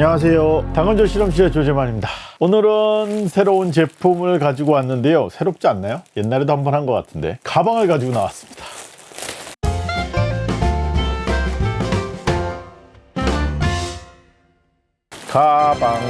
안녕하세요. 당근조 실험실의 조재만입니다. 오늘은 새로운 제품을 가지고 왔는데요. 새롭지 않나요? 옛날에도 한 번 한 것 같은데 가방을 가지고 나왔습니다. 가방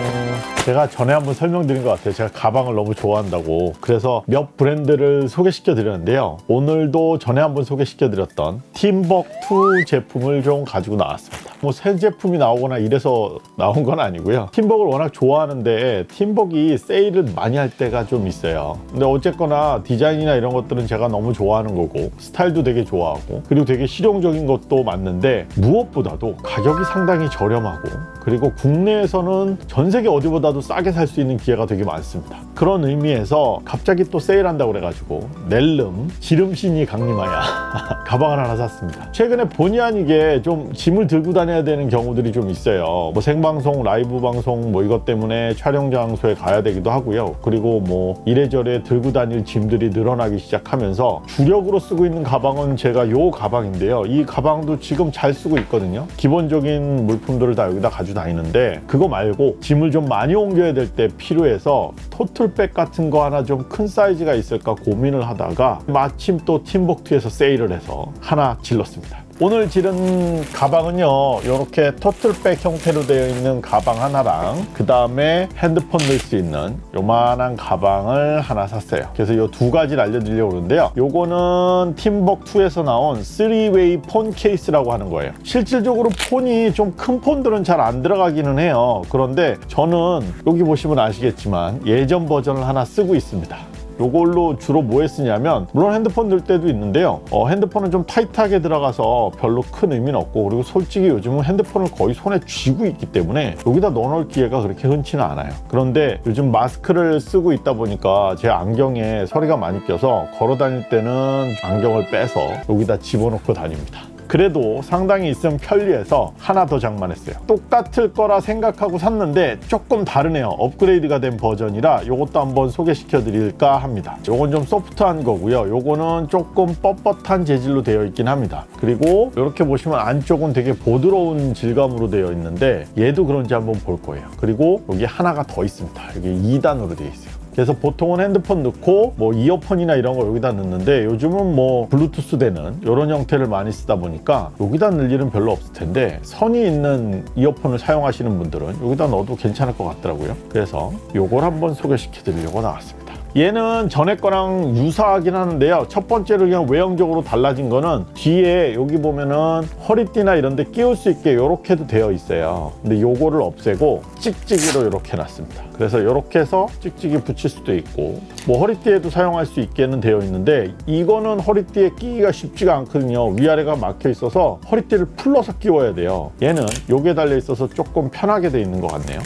제가 전에 한번 설명드린 것 같아요. 제가 가방을 너무 좋아한다고. 그래서 몇 브랜드를 소개시켜 드렸는데요. 오늘도 전에 한번 소개시켜 드렸던 팀벅2 제품을 좀 가지고 나왔습니다. 뭐 새 제품이 나오거나 이래서 나온 건 아니고요. 팀벅을 워낙 좋아하는데 팀벅이 세일을 많이 할 때가 좀 있어요. 근데 어쨌거나 디자인이나 이런 것들은 제가 너무 좋아하는 거고 스타일도 되게 좋아하고 그리고 되게 실용적인 것도 맞는데 무엇보다도 가격이 상당히 저렴하고 그리고 국내에서는 전 세계 어디보다도 싸게 살 수 있는 기회가 되게 많습니다. 그런 의미에서 갑자기 또 세일한다고 그래가지고 낼름 지름신이 강림하여 가방을 하나 샀습니다. 최근에 본의 아니게 좀 짐을 들고 다녀야 되는 경우들이 좀 있어요. 뭐 생방송 라이브 방송 뭐 이것 때문에 촬영 장소에 가야 되기도 하고요. 그리고 뭐 이래저래 들고 다닐 짐들이 늘어나기 시작하면서 주력으로 쓰고 있는 가방은 제가 요 가방인데요. 이 가방도 지금 잘 쓰고 있거든요. 기본적인 물품들을 다 여기다 가지고 다니는데 그거 말고 짐을 좀 많이 옮 겨야 될 때 필요해서 토틀백 같은 거 하나 좀 큰 사이즈가 있을까 고민을 하다가 마침 또 팀복투에서 세일을 해서 하나 질렀습니다 오늘 지른 가방은요 이렇게 토틀백 형태로 되어 있는 가방 하나랑 그 다음에 핸드폰 넣을 수 있는 요만한 가방을 하나 샀어요. 그래서 이 두 가지를 알려드리려고 그러는데요. 요거는 팀벅2에서 나온 3웨이 폰 케이스라고 하는 거예요. 실질적으로 폰이 좀 큰 폰들은 잘 안 들어가기는 해요. 그런데 저는 여기 보시면 아시겠지만 예전 버전을 하나 쓰고 있습니다 요걸로 주로 뭐 했으냐면 물론 핸드폰 넣을 때도 있는데요. 어, 핸드폰은 좀 타이트하게 들어가서 별로 큰 의미는 없고 그리고 솔직히 요즘은 핸드폰을 거의 손에 쥐고 있기 때문에 여기다 넣어놓을 기회가 그렇게 흔치는 않아요. 그런데 요즘 마스크를 쓰고 있다 보니까 제 안경에 서리가 많이 껴서 걸어 다닐 때는 안경을 빼서 여기다 집어넣고 다닙니다 그래도 상당히 있으면 편리해서 하나 더 장만했어요. 똑같을 거라 생각하고 샀는데 조금 다르네요. 업그레이드가 된 버전이라 이것도 한번 소개시켜 드릴까 합니다. 요건 좀 소프트한 거고요. 요거는 조금 뻣뻣한 재질로 되어 있긴 합니다. 그리고 이렇게 보시면 안쪽은 되게 부드러운 질감으로 되어 있는데 얘도 그런지 한번 볼 거예요. 그리고 여기 하나가 더 있습니다. 여기 2단으로 되어 있어요 그래서 보통은 핸드폰 넣고 뭐 이어폰이나 이런 거 여기다 넣는데 요즘은 뭐 블루투스 되는 이런 형태를 많이 쓰다 보니까 여기다 넣을 일은 별로 없을 텐데 선이 있는 이어폰을 사용하시는 분들은 여기다 넣어도 괜찮을 것 같더라고요. 그래서 요걸 한번 소개시켜 드리려고 나왔습니다 얘는 전에 거랑 유사하긴 하는데요. 첫 번째로 그냥 외형적으로 달라진 거는 뒤에 여기 보면은 허리띠나 이런 데 끼울 수 있게 이렇게도 되어 있어요. 근데 요거를 없애고 찍찍이로 이렇게 해놨습니다. 그래서 이렇게 해서 찍찍이 붙일 수도 있고 뭐 허리띠에도 사용할 수 있게는 되어 있는데 이거는 허리띠에 끼기가 쉽지가 않거든요. 위아래가 막혀 있어서 허리띠를 풀러서 끼워야 돼요. 얘는 요게 달려 있어서 조금 편하게 돼 있는 것 같네요.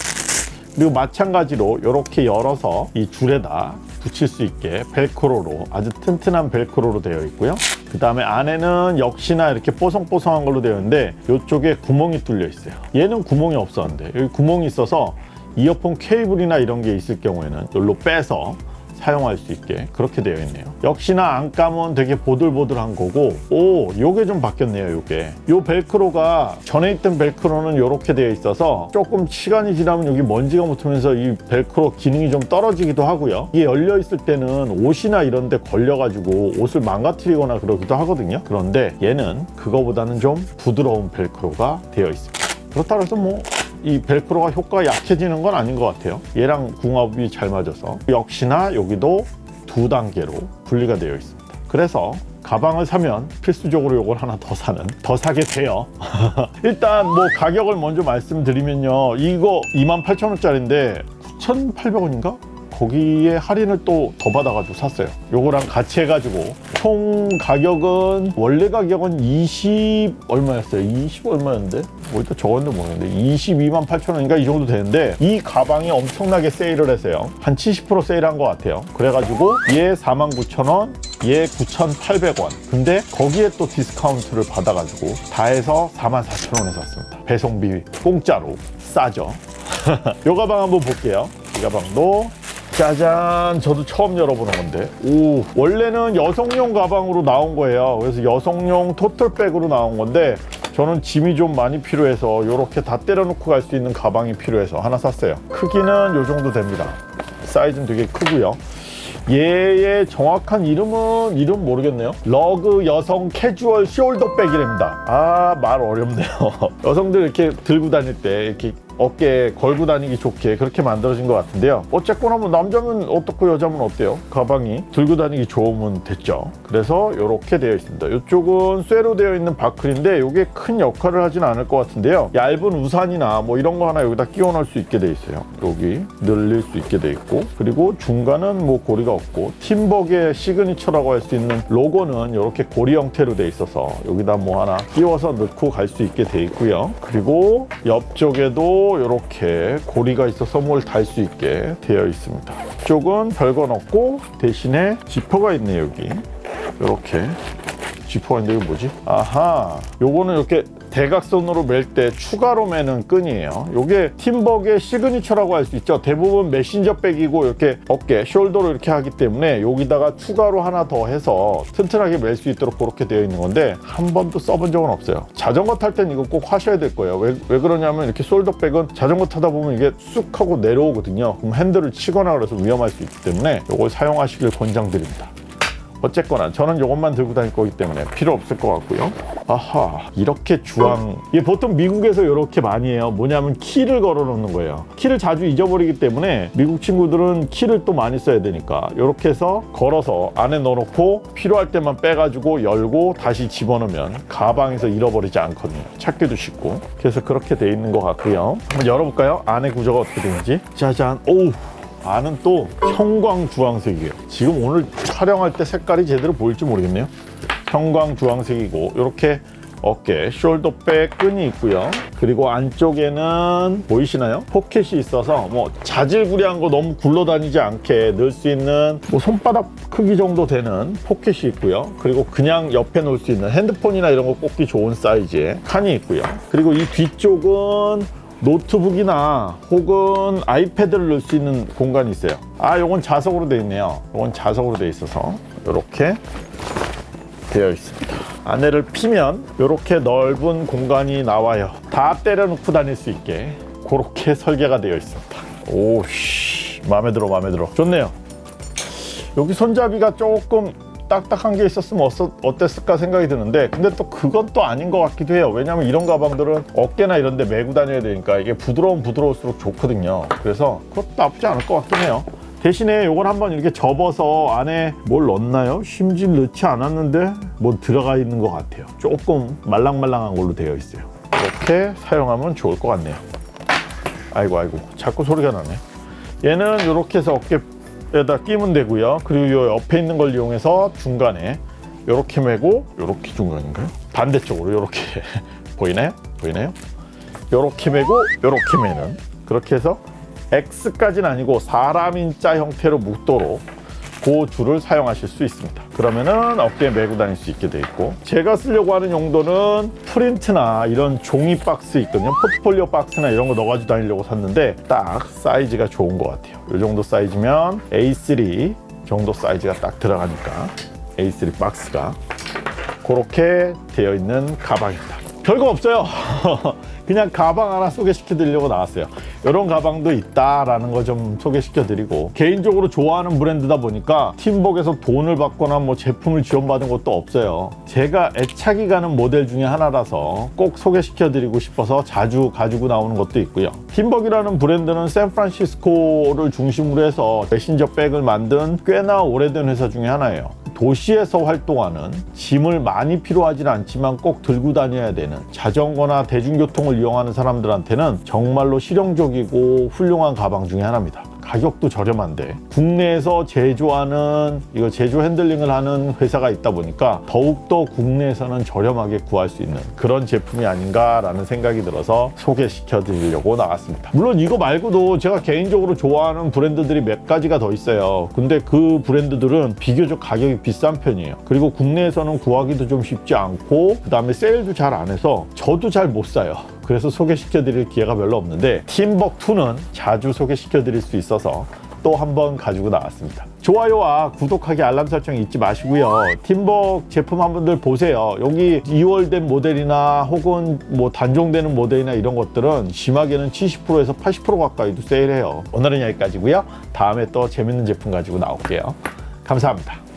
그리고 마찬가지로 이렇게 열어서 이 줄에다 붙일 수 있게 벨크로로 아주 튼튼한 벨크로로 되어 있고요. 그 다음에 안에는 역시나 이렇게 뽀송뽀송한 걸로 되어 있는데 이쪽에 구멍이 뚫려 있어요. 얘는 구멍이 없었는데 여기 구멍이 있어서 이어폰 케이블이나 이런 게 있을 경우에는 여기로 빼서 사용할 수 있게 그렇게 되어 있네요. 역시나 안감은 되게 보들보들한 거고 오 요게 좀 바뀌었네요 요게. 요 벨크로가 전에 있던 벨크로는 이렇게 되어 있어서 조금 시간이 지나면 여기 먼지가 묻으면서 이 벨크로 기능이 좀 떨어지기도 하고요. 이게 열려 있을 때는 옷이나 이런 데 걸려 가지고 옷을 망가뜨리거나 그러기도 하거든요. 그런데 얘는 그거보다는 좀 부드러운 벨크로가 되어 있습니다. 그렇다고 해서 뭐 이 벨크로가 효과가 약해지는 건 아닌 것 같아요. 얘랑 궁합이 잘 맞아서 역시나 여기도 두 단계로 분리가 되어 있습니다. 그래서 가방을 사면 필수적으로 이걸 하나 더 사는 더 사게 돼요. 일단 뭐 가격을 먼저 말씀드리면요. 이거 28,000원짜리인데 9,800원인가? 거기에 할인을 또 더 받아가지고 샀어요. 요거랑 같이 해가지고. 총 가격은 원래 가격은 20 얼마였어요? 20 얼마였는데? 뭐 일단 적었는데 모르겠는데. 22만 8천 원인가? 이 정도 되는데 이 가방이 엄청나게 세일을 했어요. 한 70% 세일한 것 같아요. 그래가지고 얘 4만 9천 원, 얘 9,800원. 근데 거기에 또 디스카운트를 받아가지고 다 해서 4만 4천 원에 샀습니다. 배송비 공짜로 싸죠. 요 가방 한번 볼게요. 이 가방도 짜잔 저도 처음 열어보는 건데 오 원래는 여성용 가방으로 나온 거예요 그래서 여성용 토트백으로 나온 건데 저는 짐이 좀 많이 필요해서 이렇게 다 때려넣고 갈 수 있는 가방이 필요해서 하나 샀어요. 크기는 이 정도 됩니다. 사이즈는 되게 크고요. 얘의 정확한 이름은 이름 모르겠네요. 러그 여성 캐주얼 숄더백이랍니다. 아 말 어렵네요. 여성들 이렇게 들고 다닐 때 이렇게 어깨에 걸고 다니기 좋게 그렇게 만들어진 것 같은데요. 어쨌거나 뭐 남자면 어떻고 여자면 어때요? 가방이 들고 다니기 좋으면 됐죠. 그래서 이렇게 되어 있습니다. 이쪽은 쇠로 되어 있는 버클인데 이게 큰 역할을 하진 않을 것 같은데요. 얇은 우산이나 뭐 이런 거 하나 여기다 끼워 넣을 수 있게 돼 있어요. 여기 늘릴 수 있게 돼 있고 그리고 중간은 뭐 고리가 없고 팀벅의 signature라고 할 수 있는 로고는 이렇게 고리 형태로 돼 있어서 여기다 뭐 하나 끼워서 넣고 갈 수 있게 돼 있고요. 그리고 옆쪽에도 이렇게 고리가 있어서 뭘 달 수 있게 되어 있습니다. 이쪽은 별건 없고 대신에 지퍼가 있네 여기. 이렇게 지퍼가 있는데 이거 뭐지? 아하 요거는 이렇게 대각선으로 멜 때 추가로 매는 끈이에요. 요게 팀벅의 signature라고 할 수 있죠. 대부분 메신저 백이고 이렇게 어깨 shoulder로 이렇게 하기 때문에 여기다가 추가로 하나 더 해서 튼튼하게 멜 수 있도록 그렇게 되어 있는 건데 한 번도 써본 적은 없어요. 자전거 탈 땐 이거 꼭 하셔야 될 거예요. 왜, 왜 그러냐면 이렇게 숄더 백은 자전거 타다 보면 이게 쑥 하고 내려오거든요. 그럼 핸들을 치거나 그래서 위험할 수 있기 때문에 이걸 사용하시길 권장드립니다 어쨌거나 저는 이것만 들고 다닐 거기 때문에 필요 없을 것 같고요. 아하 이렇게 주황 이게 보통 미국에서 이렇게 많이 해요. 뭐냐면 키를 걸어 놓는 거예요. 키를 자주 잊어버리기 때문에 미국 친구들은 키를 또 많이 써야 되니까 이렇게 해서 걸어서 안에 넣어놓고 필요할 때만 빼가지고 열고 다시 집어넣으면 가방에서 잃어버리지 않거든요. 찾기도 쉽고 그래서 그렇게 돼 있는 것 같고요. 한번 열어볼까요? 안에 구조가 어떻게 되는지 짜잔 오우 안은 또 형광 주황색이에요. 지금 오늘 촬영할 때 색깔이 제대로 보일지 모르겠네요. 형광 주황색이고 이렇게 어깨 숄더백 끈이 있고요. 그리고 안쪽에는 보이시나요? 포켓이 있어서 뭐 자질구레한 거 너무 굴러다니지 않게 넣을 수 있는 뭐 손바닥 크기 정도 되는 포켓이 있고요. 그리고 그냥 옆에 놓을 수 있는 핸드폰이나 이런 거 꽂기 좋은 사이즈의 칸이 있고요. 그리고 이 뒤쪽은 노트북이나 혹은 아이패드를 넣을 수 있는 공간이 있어요. 아, 요건 자석으로 되어 있네요. 요건 자석으로 되어 있어서 이렇게 되어 있습니다. 안에를 피면 이렇게 넓은 공간이 나와요. 다 때려 넣고 다닐 수 있게 그렇게 설계가 되어 있습니다. 오씨, 마음에 들어, 마음에 들어. 좋네요. 여기 손잡이가 조금 딱딱한 게 있었으면 어땠을까 생각이 드는데 근데 또 그건 또 아닌 것 같기도 해요. 왜냐면 이런 가방들은 어깨나 이런 데 메고 다녀야 되니까 이게 부드러운 부드러울수록 좋거든요. 그래서 그것도 나쁘지 않을 것 같긴 해요. 대신에 이걸 한번 이렇게 접어서 안에 뭘 넣나요? 심지어 넣지 않았는데 뭐 들어가 있는 것 같아요. 조금 말랑말랑한 걸로 되어 있어요. 이렇게 사용하면 좋을 것 같네요. 아이고 아이고 자꾸 소리가 나네. 얘는 이렇게 해서 어깨 에다 끼면 되고요 그리고 이 옆에 있는 걸 이용해서 중간에 이렇게 매고 이렇게 중간인가요? 반대쪽으로 이렇게 보이나요? 보이나요? 이렇게 매고 이렇게 매는 그렇게 해서 X까지는 아니고 사람인자 형태로 묶도록 그 줄을 사용하실 수 있습니다. 그러면은 어깨에 메고 다닐 수 있게 돼 있고 제가 쓰려고 하는 용도는 프린트나 이런 종이 박스 있거든요. 포트폴리오 박스나 이런 거 넣어가지고 다니려고 샀는데 딱 사이즈가 좋은 것 같아요. 이 정도 사이즈면 A3 정도 사이즈가 딱 들어가니까 A3 박스가 그렇게 되어 있는 가방입니다. 별거 없어요. 그냥 가방 하나 소개시켜 드리려고 나왔어요. 이런 가방도 있다라는 거 좀 소개시켜 드리고 개인적으로 좋아하는 브랜드다 보니까 팀벅에서 돈을 받거나 뭐 제품을 지원받은 것도 없어요. 제가 애착이 가는 모델 중에 하나라서 꼭 소개시켜 드리고 싶어서 자주 가지고 나오는 것도 있고요. 팀벅이라는 브랜드는 샌프란시스코를 중심으로 해서 메신저 백을 만든 꽤나 오래된 회사 중에 하나예요. 도시에서 활동하는 짐을 많이 필요하진 않지만 꼭 들고 다녀야 되는 자전거나 대중교통을 이용하는 사람들한테는 정말로 실용적이고 훌륭한 가방 중에 하나입니다. 가격도 저렴한데 국내에서 제조하는 이거 제조 핸들링을 하는 회사가 있다 보니까 더욱더 국내에서는 저렴하게 구할 수 있는 그런 제품이 아닌가라는 생각이 들어서 소개시켜 드리려고 나왔습니다. 물론 이거 말고도 제가 개인적으로 좋아하는 브랜드들이 몇 가지가 더 있어요. 근데 그 브랜드들은 비교적 가격이 비싼 편이에요. 그리고 국내에서는 구하기도 좀 쉽지 않고 그 다음에 세일도 잘 안 해서 저도 잘 못 사요. 그래서 소개시켜 드릴 기회가 별로 없는데 팀벅2는 자주 소개시켜 드릴 수 있어서 또 한 번 가지고 나왔습니다. 좋아요와 구독하기 알람 설정 잊지 마시고요. 팀벅 제품 한 분들 보세요. 여기 2월 된 모델이나 혹은 뭐 단종되는 모델이나 이런 것들은 심하게는 70%에서 80% 가까이도 세일해요. 오늘은 여기까지고요. 다음에 또 재밌는 제품 가지고 나올게요. 감사합니다.